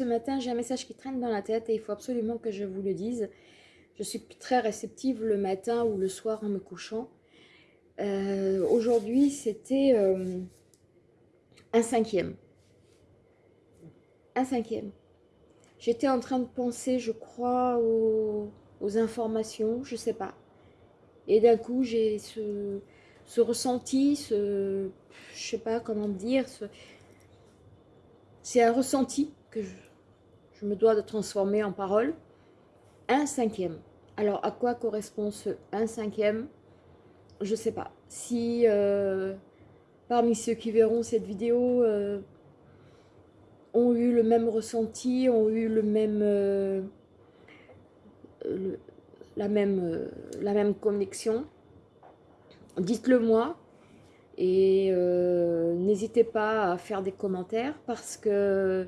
ce matin, j'ai un message qui traîne dans la tête et il faut absolument que je vous le dise. Je suis très réceptive le matin ou le soir en me couchant. Euh, aujourd'hui, c'était euh, un cinquième. Un cinquième. J'étais en train de penser, je crois, aux, informations, je sais pas. Et d'un coup, j'ai ce, ce ressenti, ce, je sais pas comment dire, ce, c'est un ressenti que je, me dois de transformer en parole. Un cinquième. Alors, à quoi correspond ce un cinquième? Je ne sais pas. Si euh, parmi ceux qui verront cette vidéo euh, ont eu le même ressenti, ont eu le même, euh, la, même la même connexion, dites-le moi. Et n'hésitez pas à faire des commentaires parce que,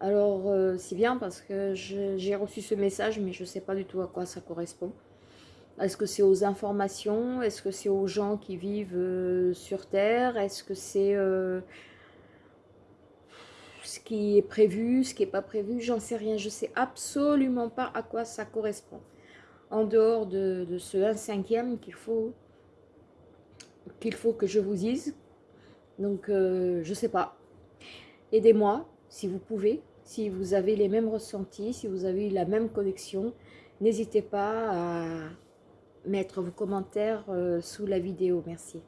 alors euh, c'est bien parce que j'ai reçu ce message mais je ne sais pas du tout à quoi ça correspond. Est-ce que c'est aux informations? Est-ce que c'est aux gens qui vivent euh, sur Terre? Est-ce que c'est ce qui est prévu, ce qui n'est pas prévu? J'en sais rien, je ne sais absolument pas à quoi ça correspond. En dehors de, ce 1 cinquième qu'il faut qu'il faut que je vous dise. Donc, euh, je sais pas. Aidez-moi, si vous pouvez. Si vous avez les mêmes ressentis, si vous avez la même connexion, n'hésitez pas à mettre vos commentaires euh, sous la vidéo. Merci.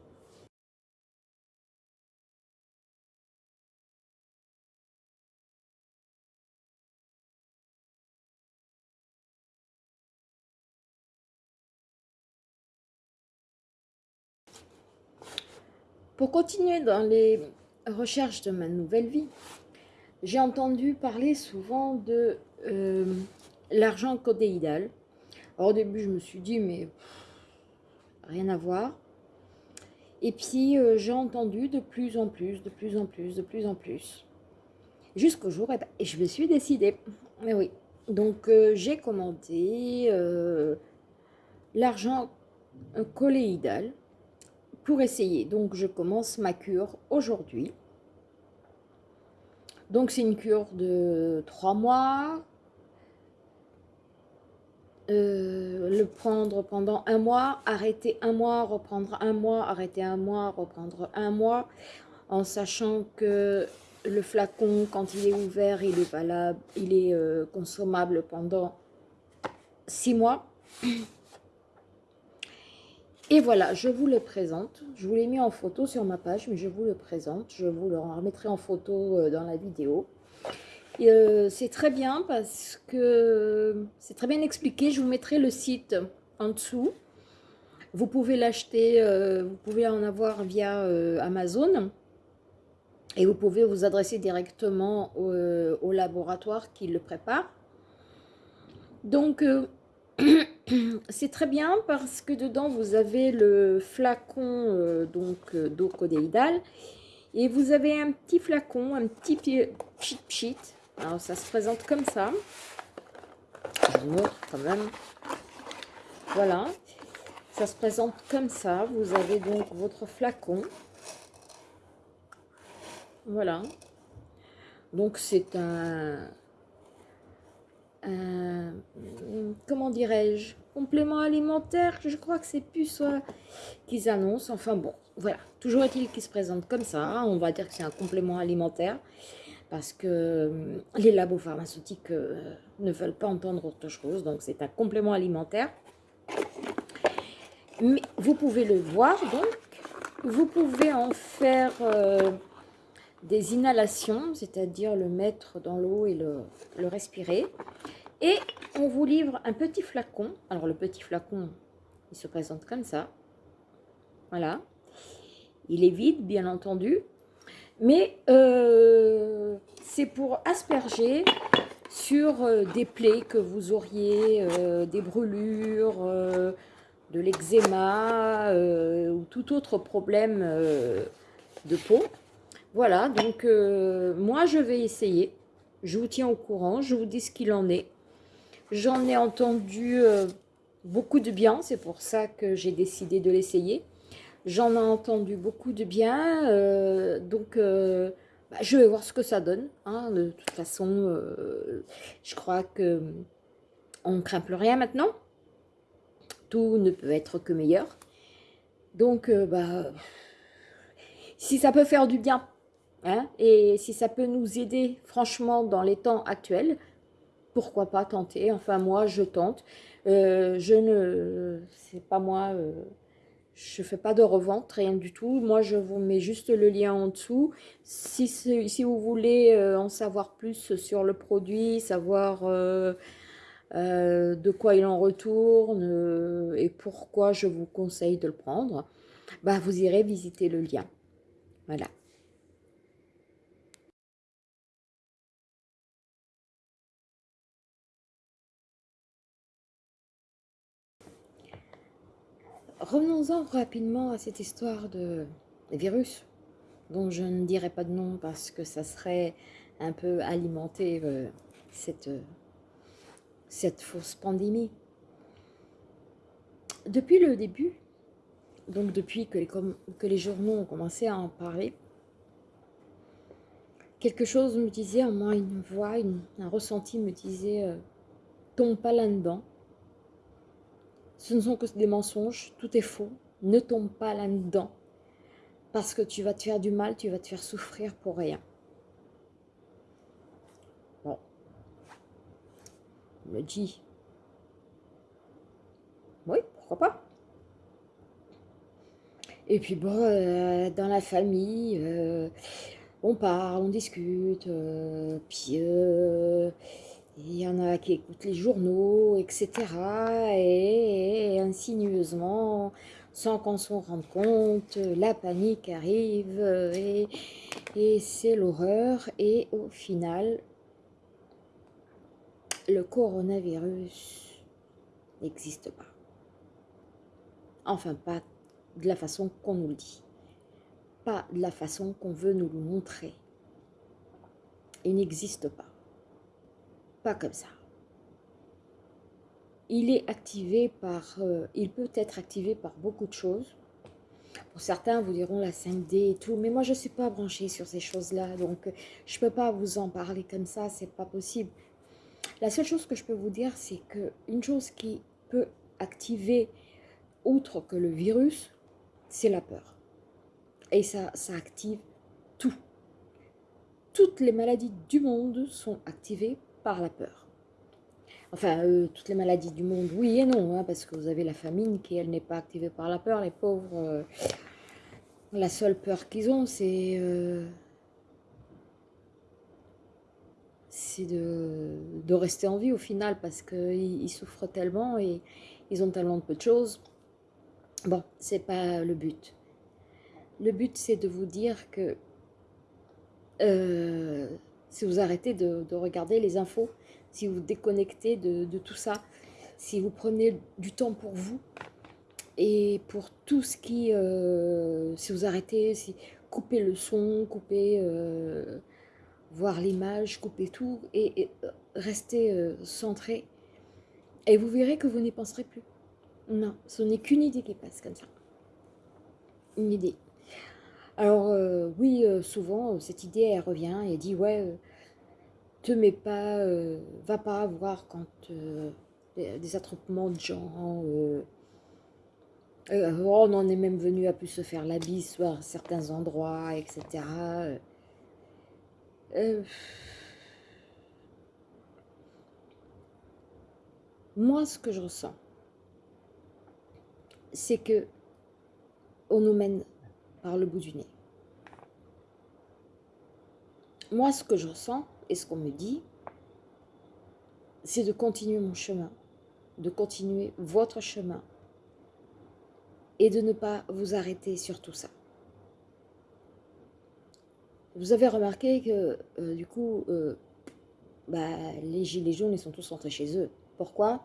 Pour continuer dans les recherches de ma nouvelle vie, j'ai entendu parler souvent de euh, l'argent codéidal. Au début, je me suis dit, mais rien à voir. Et puis, euh, j'ai entendu de plus en plus, de plus en plus, de plus en plus. Jusqu'au jour, et, ben, je me suis décidée. Mais oui. Donc, euh, j'ai commandé l'argent colléidal pour essayer. Donc, je commence ma cure aujourd'hui. Donc, c'est une cure de trois mois. Euh, le prendre pendant un mois, arrêter un mois, reprendre un mois, arrêter un mois, reprendre un mois, en sachant que le flacon, quand il est ouvert, il est valable, il est euh, consommable pendant six mois. Et voilà, je vous le présente. Je vous l'ai mis en photo sur ma page, mais je vous le présente. Je vous le remettrai en photo euh, dans la vidéo. Euh, c'est très bien parce que c'est très bien expliqué. Je vous mettrai le site en dessous. Vous pouvez l'acheter, euh, vous pouvez en avoir via Amazon. Et vous pouvez vous adresser directement au laboratoire qui le prépare. Donc, c'est très bien parce que dedans vous avez le flacon euh, donc euh, d'eau codéidale et vous avez un petit flacon, un petit pchit pchit. Alors ça se présente comme ça. Je vous montre quand même. Voilà. Ça se présente comme ça. Vous avez donc votre flacon. Voilà. Donc c'est un, euh, comment dirais-je, complément alimentaire, je crois que c'est plus soit qu'ils annoncent, enfin bon, voilà, toujours est-il qu'ils se présentent comme ça, on va dire que c'est un complément alimentaire, parce que euh, les labos pharmaceutiques euh, ne veulent pas entendre autre chose, donc c'est un complément alimentaire. Mais vous pouvez le voir, donc, vous pouvez en faire des inhalations, c'est-à-dire le mettre dans l'eau et le respirer. Et on vous livre un petit flacon. Alors le petit flacon, il se présente comme ça. Voilà. Il est vide, bien entendu. Mais euh, c'est pour asperger sur euh, des plaies que vous auriez, euh, des brûlures, de l'eczéma ou tout autre problème de peau. Voilà, donc moi je vais essayer. Je vous tiens au courant, je vous dis ce qu'il en est. J'en ai entendu euh, beaucoup de bien, c'est pour ça que j'ai décidé de l'essayer. J'en ai entendu beaucoup de bien, euh, donc euh, bah, je vais voir ce que ça donne. Hein. De toute façon, je crois que on ne craint plus rien maintenant. Tout ne peut être que meilleur. Donc, bah, si ça peut faire du bien, hein, et si ça peut nous aider, franchement, dans les temps actuels, pourquoi pas tenter Enfin, moi, je tente. Euh, je ne... C'est pas moi... Je ne fais pas de revente, rien du tout. Moi, je vous mets juste le lien en dessous. Si, vous voulez euh, en savoir plus sur le produit, savoir euh, euh, de quoi il en retourne et pourquoi je vous conseille de le prendre, bah, vous irez visiter le lien. Voilà. Revenons-en rapidement à cette histoire de virus, dont je ne dirai pas de nom parce que ça serait un peu alimenter euh, cette, cette fausse pandémie. Depuis le début, donc depuis que les, que les journaux ont commencé à en parler, quelque chose me disait, en moi une voix, un ressenti me disait euh, tombe pas là-dedans, ce ne sont que des mensonges, tout est faux. Ne tombe pas là-dedans. Parce que tu vas te faire du mal, tu vas te faire souffrir pour rien. Bon. On me dit. Oui, pourquoi pas. Et puis bon, euh, dans la famille, euh, on parle, on discute, euh, puis il y en a qui écoutent les journaux, etc. Et, insinueusement, sans qu'on s'en rende compte, la panique arrive et, et c'est l'horreur. Et au final, le coronavirus n'existe pas. Enfin, pas de la façon qu'on nous le dit. Pas de la façon qu'on veut nous le montrer. Il n'existe pas comme ça. Il est activé par, euh, il peut être activé par beaucoup de choses. Pour certains, vous diront la 5D et tout, mais moi, je suis pas branchée sur ces choses-là, donc je peux pas vous en parler comme ça, c'est pas possible. La seule chose que je peux vous dire, c'est que une chose qui peut activer, autre que le virus, c'est la peur. Et ça, ça active tout. Toutes les maladies du monde sont activées la peur. Enfin, euh, toutes les maladies du monde, oui et non, hein, parce que vous avez la famine qui, elle, n'est pas activée par la peur. Les pauvres, euh, la seule peur qu'ils ont, c'est euh, de, rester en vie au final, parce qu'ils ils souffrent tellement et ils ont tellement de peu de choses. Bon, c'est pas le but. Le but, c'est de vous dire que si vous arrêtez de, regarder les infos, si vous déconnectez de, tout ça, si vous prenez du temps pour vous et pour tout ce qui... Euh, si vous arrêtez, si coupez le son, coupez... Euh, voir l'image, coupez tout et, euh, restez centré. Et vous verrez que vous n'y penserez plus. Non, ce n'est qu'une idée qui passe comme ça. Une idée. Alors euh, oui, euh, souvent, euh, cette idée, elle revient et dit, ouais, te mets pas, va pas voir quand des attroupements de gens, on en est même venu à plus se faire la bise à certains endroits, etc. moi, ce que je ressens, c'est que on nous mène le bout du nez. Moi, ce que je ressens et ce qu'on me dit, c'est de continuer mon chemin, de continuer votre chemin et de ne pas vous arrêter sur tout ça. Vous avez remarqué que, euh, du coup, euh, bah, les gilets jaunes, ils sont tous rentrés chez eux. Pourquoi?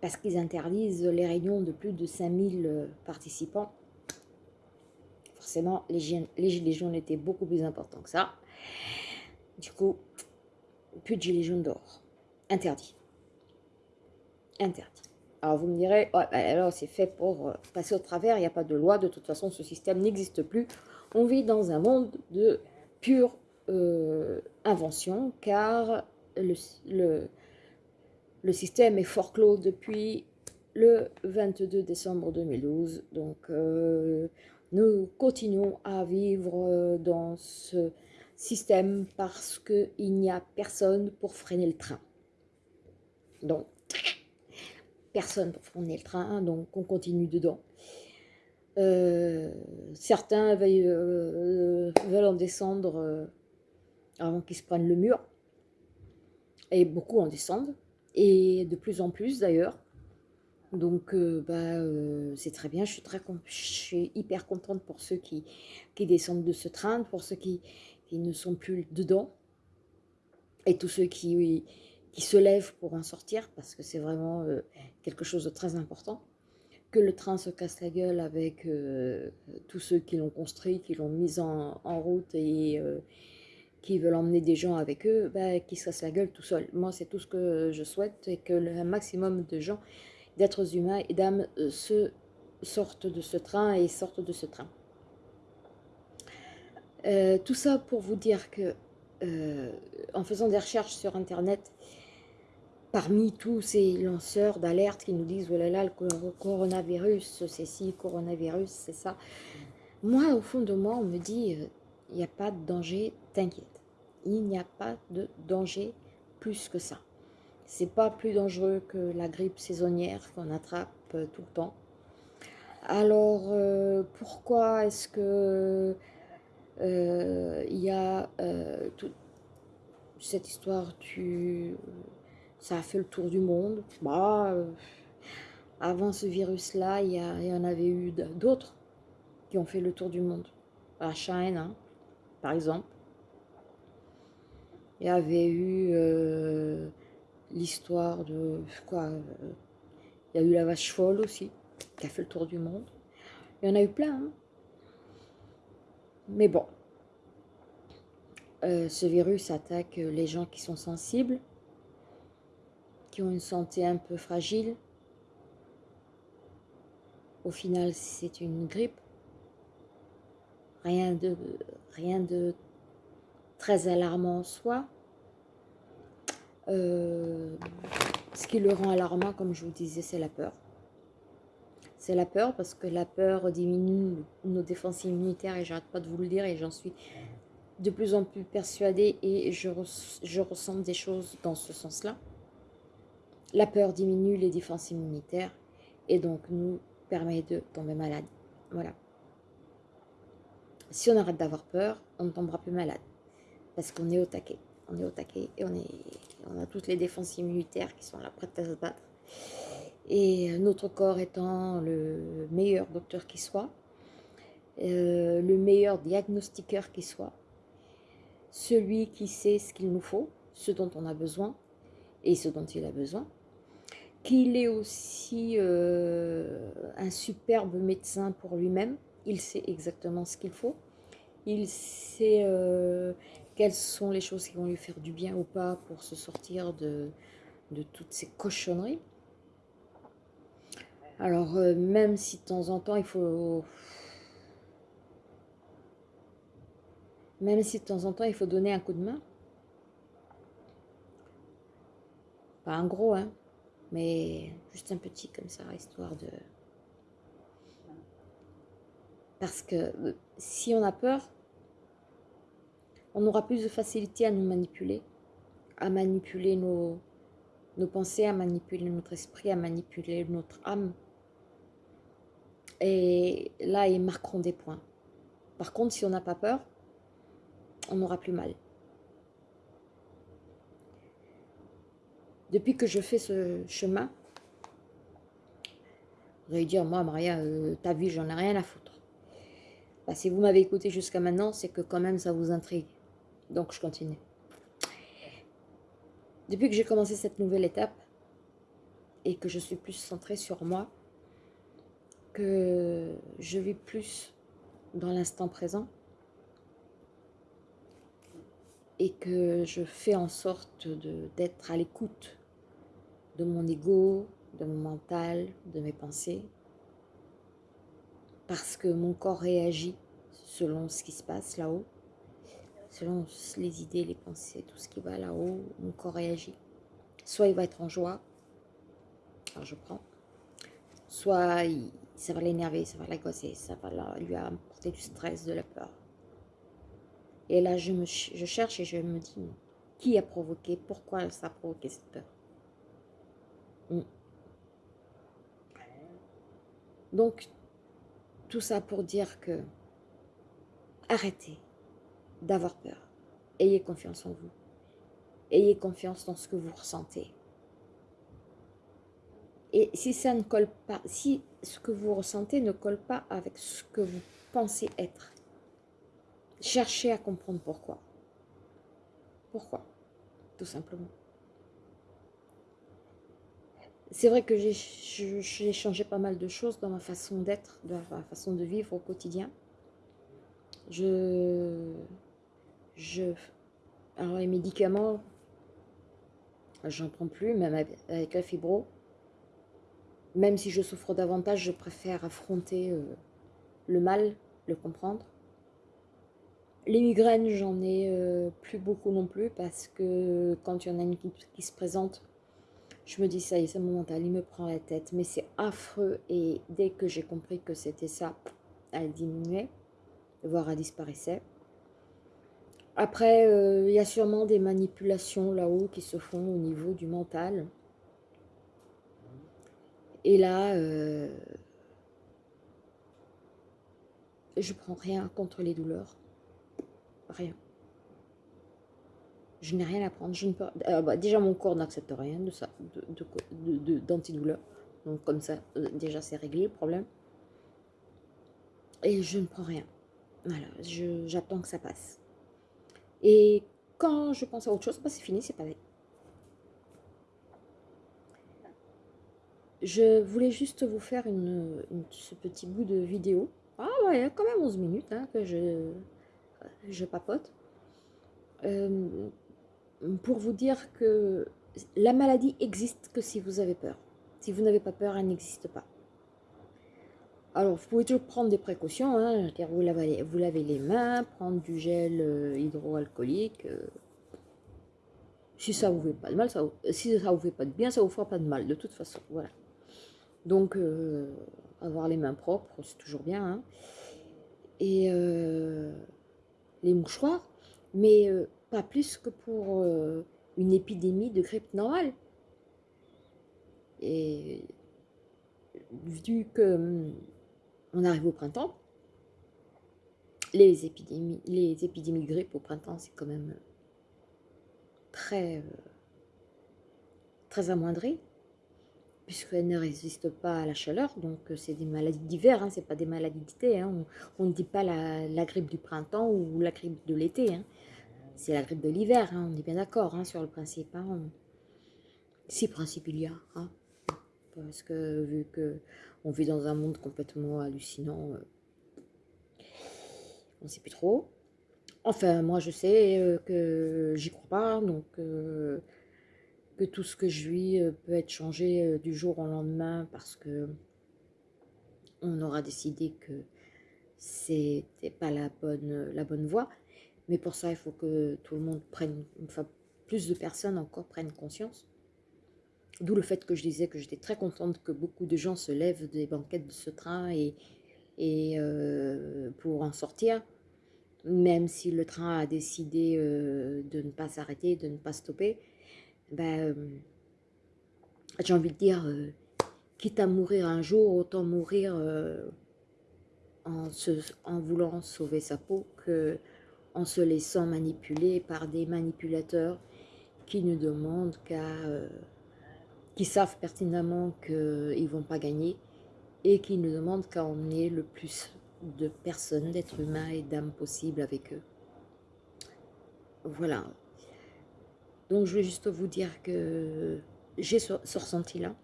Parce qu'ils interdisent les réunions de plus de 5000 euh, participants forcément, les, gilets jaunes étaient beaucoup plus importants que ça. Du coup, plus de gilets jaunes dehors. Interdit. Interdit. Alors vous me direz, ouais, bah, alors c'est fait pour euh, passer au travers, il n'y a pas de loi, de toute façon ce système n'existe plus. On vit dans un monde de pure invention, car le, le, le système est fort clos depuis le 22 décembre 2012. Donc, euh, nous continuons à vivre dans ce système parce qu'il n'y a personne pour freiner le train. Donc, personne pour freiner le train, donc on continue dedans. Euh, certains euh, veulent, en descendre avant qu'ils se prennent le mur, et beaucoup en descendent et de plus en plus d'ailleurs. Donc, euh, bah, euh, c'est très bien, je suis, très, je suis hyper contente pour ceux qui, qui descendent de ce train, pour ceux qui, qui ne sont plus dedans, et tous ceux qui, qui se lèvent pour en sortir, parce que c'est vraiment euh, quelque chose de très important. Que le train se casse la gueule avec tous ceux qui l'ont construit, qui l'ont mis en, en, route et qui veulent emmener des gens avec eux, bah, qui se cassent la gueule tout seul. Moi, c'est tout ce que je souhaite, et que le maximum de gens, d'êtres humains et d'âmes euh, se sortent de ce train et sortent de ce train. Euh, tout ça pour vous dire que, euh, en faisant des recherches sur Internet, parmi tous ces lanceurs d'alerte qui nous disent « Oh là là, le coronavirus, c'est ci, coronavirus, c'est ça », moi, au fond de moi, on me dit « Il n'y a pas de danger, t'inquiète » il n'y a pas de danger plus que ça. C'est pas plus dangereux que la grippe saisonnière qu'on attrape euh, tout le temps. Alors, euh, pourquoi est-ce que euh, il y a toute cette histoire du... Ça a fait le tour du monde? Bah, avant ce virus-là, il y, en avait eu d'autres qui ont fait le tour du monde. La Chine, hein, par exemple. Il y avait eu l'histoire de quoi euh, Il y a eu la vache folle aussi, qui a fait le tour du monde. Il y en a eu plein. Hein. Mais bon, euh, ce virus attaque les gens qui sont sensibles, qui ont une santé un peu fragile. Au final, c'est une grippe. Rien de, rien de très alarmant en soi. Euh, ce qui le rend alarmant, comme je vous disais, c'est la peur. C'est la peur parce que la peur diminue nos défenses immunitaires et j'arrête pas de vous le dire et j'en suis de plus en plus persuadée et je, je ressens des choses dans ce sens-là. La peur diminue les défenses immunitaires et donc nous permet de tomber malade. Voilà. Si on arrête d'avoir peur, on ne tombera plus malade parce qu'on est au taquet. On est au taquet et on, est, on a toutes les défenses immunitaires qui sont là prêtes à se battre. Et notre corps étant le meilleur docteur qui soit, euh, le meilleur diagnostiqueur qui soit, celui qui sait ce qu'il nous faut, ce dont on a besoin et ce dont il a besoin, qu'il est aussi euh, un superbe médecin pour lui-même, il sait exactement ce qu'il faut, il sait euh, quelles sont les choses qui vont lui faire du bien ou pas pour se sortir de, toutes ces cochonneries? Alors, euh, même si de temps en temps, il faut... Même si de temps en temps, il faut donner un coup de main. Pas un gros, hein, mais juste un petit comme ça, histoire de... Parce que euh, si on a peur, on aura plus de facilité à nous manipuler, à manipuler nos, pensées, à manipuler notre esprit, à manipuler notre âme. Et là, ils marqueront des points. Par contre, si on n'a pas peur, on aura plus mal. Depuis que je fais ce chemin, vous allez dire, moi, Maria, euh, ta vie, j'en ai rien à foutre. Bah, si vous m'avez écouté jusqu'à maintenant, c'est que quand même ça vous intrigue. Donc, je continue. Depuis que j'ai commencé cette nouvelle étape et que je suis plus centrée sur moi, que je vis plus dans l'instant présent et que je fais en sorte d'être à l'écoute de mon ego, de mon mental, de mes pensées, parce que mon corps réagit selon ce qui se passe là-haut, selon les idées, les pensées, tout ce qui va là-haut, mon corps réagit. Soit il va être en joie, alors je prends, soit ça va l'énerver, ça va l'agosser, ça va lui apporter du stress, de la peur. Et là, je cherche et je me dis, qui a provoqué, pourquoi ça a provoqué cette peur? Hmm. Donc, tout ça pour dire que arrêtez d'avoir peur. Ayez confiance en vous. Ayez confiance dans ce que vous ressentez. Et si ça ne colle pas, ce que vous ressentez ne colle pas avec ce que vous pensez être, cherchez à comprendre pourquoi. Pourquoi Tout simplement. C'est vrai que j'ai changé pas mal de choses dans ma façon d'être, dans ma façon de vivre au quotidien. Je, je, alors les médicaments, j'en prends plus, même avec la fibro. Même si je souffre davantage, je préfère affronter euh, le mal, le comprendre. Les migraines, j'en ai euh, plus beaucoup non plus parce que quand il y en a une qui, se présente, je me dis ça y est, c'est mon mental, il me prend la tête. Mais c'est affreux et dès que j'ai compris que c'était ça, elle diminuait, voire elle disparaissait. Après, euh, il y a sûrement des manipulations là-haut qui se font au niveau du mental. Et là, euh, je prends rien contre les douleurs. Rien. Je n'ai rien à prendre. Je ne peux, euh, bah, déjà, mon corps n'accepte rien de ça, d'antidouleur. De, Donc, comme ça, euh, déjà, c'est réglé le problème. Et je ne prends rien. Voilà, j'attends que ça passe. Et quand je pense à autre chose, bah, c'est fini, c'est pareil. Je voulais juste vous faire ce petit bout de vidéo. Ah ouais, quand même 11 minutes hein, que je, je papote. Euh, pour vous dire que la maladie existe que si vous avez peur. Si vous n'avez pas peur, elle n'existe pas. Alors, vous pouvez toujours prendre des précautions. Hein, vous, lavez, vous lavez les mains, prendre du gel euh, hydroalcoolique. Euh. si ça vous fait pas de mal, ça, si ça vous fait pas de bien, ça vous fera pas de mal, de toute façon. Voilà. Donc, euh, avoir les mains propres, c'est toujours bien. Hein. Et les mouchoirs, mais pas plus que pour une épidémie de grippe normale. Et vu que hum, on arrive au printemps, les épidémies, les épidémies de grippe au printemps, c'est quand même très, très amoindri puisqu'elle ne résiste pas à la chaleur, donc euh, c'est des maladies d'hiver, hein, c'est pas des maladies d'été, hein. on ne dit pas la, grippe du printemps ou la grippe de l'été, hein. c'est la grippe de l'hiver, on est bien d'accord sur le principe, si principe il y a, parce que vu que on vit dans un monde complètement hallucinant, euh, on ne sait plus trop, enfin moi je sais euh, que j'y crois pas, donc que tout ce que je vis euh, peut être changé euh, du jour au lendemain parce que on aura décidé que c'était pas la bonne, la bonne voie. Mais pour ça, il faut que tout le monde prenne, enfin plus de personnes encore prennent conscience. D'où le fait que je disais que j'étais très contente que beaucoup de gens se lèvent des banquettes de ce train et, et euh, pour en sortir, même si le train a décidé de ne pas s'arrêter, de ne pas stopper, ben, euh, j'ai envie de dire, euh, quitte à mourir un jour, autant mourir euh, en, en voulant sauver sa peau que en se laissant manipuler par des manipulateurs qui ne demandent qu'à... qui savent pertinemment qu'ils ne vont pas gagner et qui ne demandent qu'à emmener le plus de personnes, d'êtres humains et d'âmes possibles avec eux. Voilà, donc, je vais juste vous dire que j'ai ce, ressenti-là.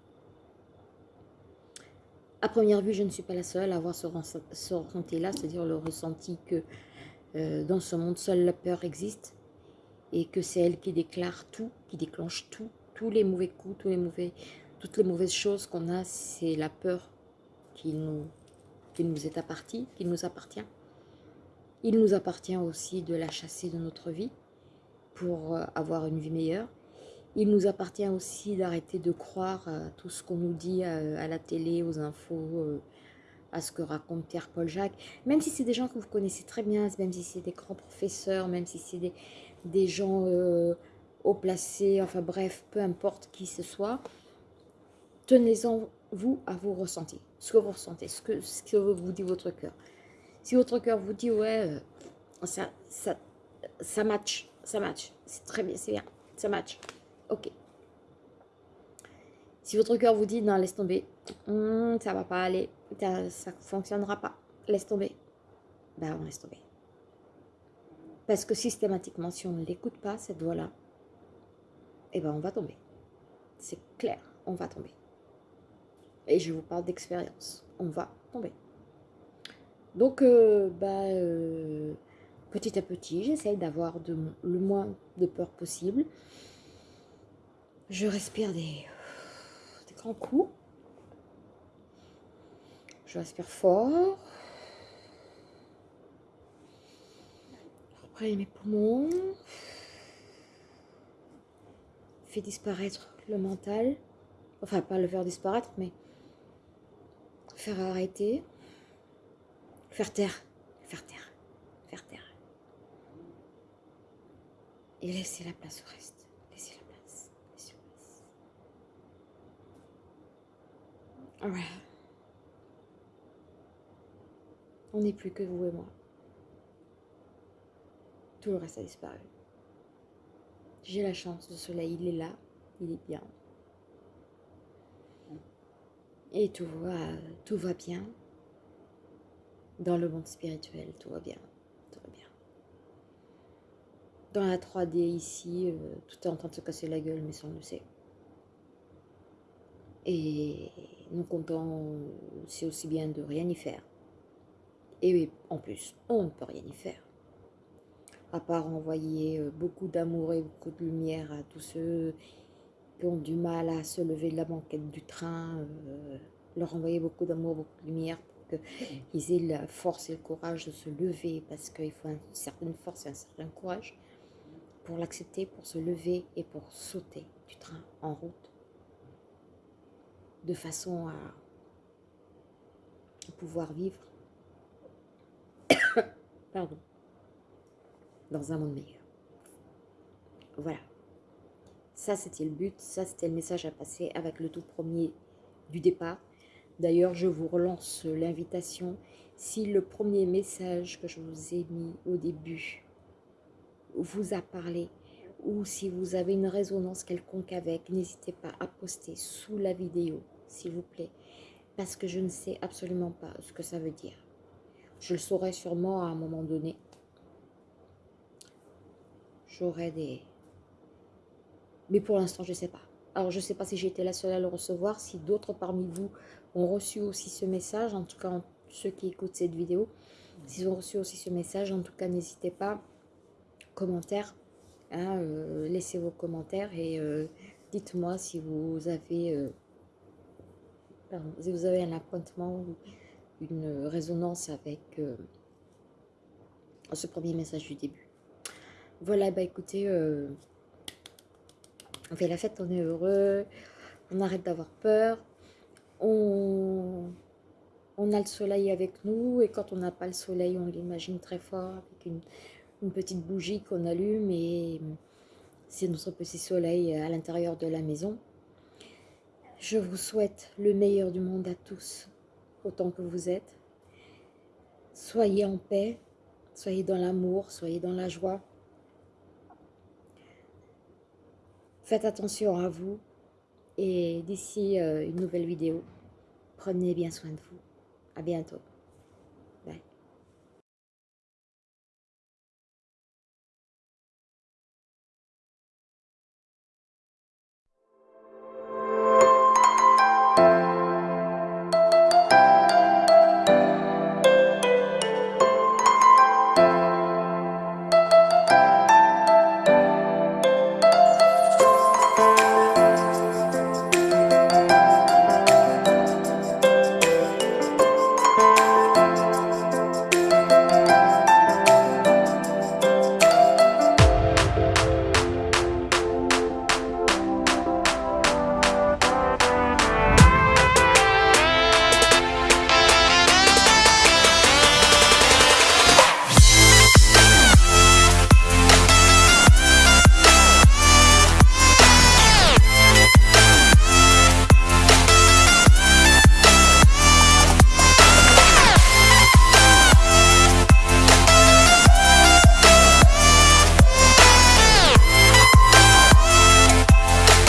À première vue, je ne suis pas la seule à avoir ce, ressenti-là, c'est-à-dire le ressenti que euh, dans ce monde, seule la peur existe et que c'est elle qui déclare tout, qui déclenche tout, tous les mauvais coups, toutes les mauvaises choses qu'on a, c'est la peur qui nous, est appartie, qui nous appartient. Il nous appartient aussi de la chasser de notre vie pour euh, avoir une vie meilleure. Il nous appartient aussi d'arrêter de croire à tout ce qu'on nous dit à, la télé, aux infos, euh, à ce que raconte Pierre-Paul Jacques. Même si c'est des gens que vous connaissez très bien, même si c'est des grands professeurs, même si c'est des, gens euh, haut placés, enfin bref, peu importe qui ce soit, tenez-en vous à vous ressentir, ce que vous ressentez, ce que, ce que vous dit votre cœur. Si votre cœur vous dit, ouais, euh, ça, ça, ça match, ça match, c'est très bien, c'est bien, ça match, ok. Si votre cœur vous dit, non, laisse tomber, hmm, ça va pas aller, ça ne fonctionnera pas, laisse tomber, ben on laisse tomber. Parce que systématiquement, si on ne l'écoute pas, cette voix-là, eh ben on va tomber. C'est clair, on va tomber. Et je vous parle d'expérience. On va tomber. Donc, euh, bah, euh, petit à petit, j'essaye d'avoir le moins de peur possible. Je respire des, des grands coups. Je respire fort. Je reprends mes poumons. Fais disparaître le mental. Enfin, pas le faire disparaître, mais faire arrêter, faire taire, faire taire, faire taire. Et laisser la place au reste. Laisser la place. Laisser la place. On n'est plus que vous et moi. Tout le reste a disparu. J'ai la chance, le soleil, il est là, il est bien. Et tout va, tout va bien. Dans le monde spirituel, tout va bien. Tout va bien. Dans la 3D ici, euh, tout est en train de se casser la gueule, mais ça on le sait. Et nous comptons, c'est aussi bien de rien y faire. Et en plus, on ne peut rien y faire. À part envoyer euh, beaucoup d'amour et beaucoup de lumière à tous ceux ont du mal à se lever de la banquette du train, euh, leur envoyer beaucoup d'amour, beaucoup de lumière pour qu'ils aient la force et le courage de se lever parce qu'il faut une certaine force et un certain courage pour l'accepter, pour se lever et pour sauter du train en route de façon à pouvoir vivre. Pardon dans un monde meilleur. Voilà. Ça, c'était le but, ça, c'était le message à passer avec le tout premier du départ. D'ailleurs, je vous relance l'invitation. Si le premier message que je vous ai mis au début vous a parlé, ou si vous avez une résonance quelconque avec, n'hésitez pas à poster sous la vidéo, s'il vous plaît, parce que je ne sais absolument pas ce que ça veut dire. Je le saurai sûrement à un moment donné. J'aurai des, mais pour l'instant, je ne sais pas. Alors, je ne sais pas si été la seule à le recevoir, si d'autres parmi vous ont reçu aussi ce message, en tout cas ceux qui écoutent cette vidéo, s'ils ont reçu aussi ce message, en tout cas, n'hésitez pas, commentaires, hein, euh, laissez vos commentaires et euh, dites-moi si vous avez, euh, si vous avez un appointement ou une résonance avec ce premier message du début. Voilà, bah écoutez, on fait la fête, on est heureux, on arrête d'avoir peur, on, a le soleil avec nous et quand on n'a pas le soleil, on l'imagine très fort avec une petite bougie qu'on allume et c'est notre petit soleil à l'intérieur de la maison. Je vous souhaite le meilleur du monde à tous, autant que vous êtes. Soyez en paix, soyez dans l'amour, soyez dans la joie. Faites attention à vous et d'ici euh, une nouvelle vidéo, prenez bien soin de vous. À bientôt.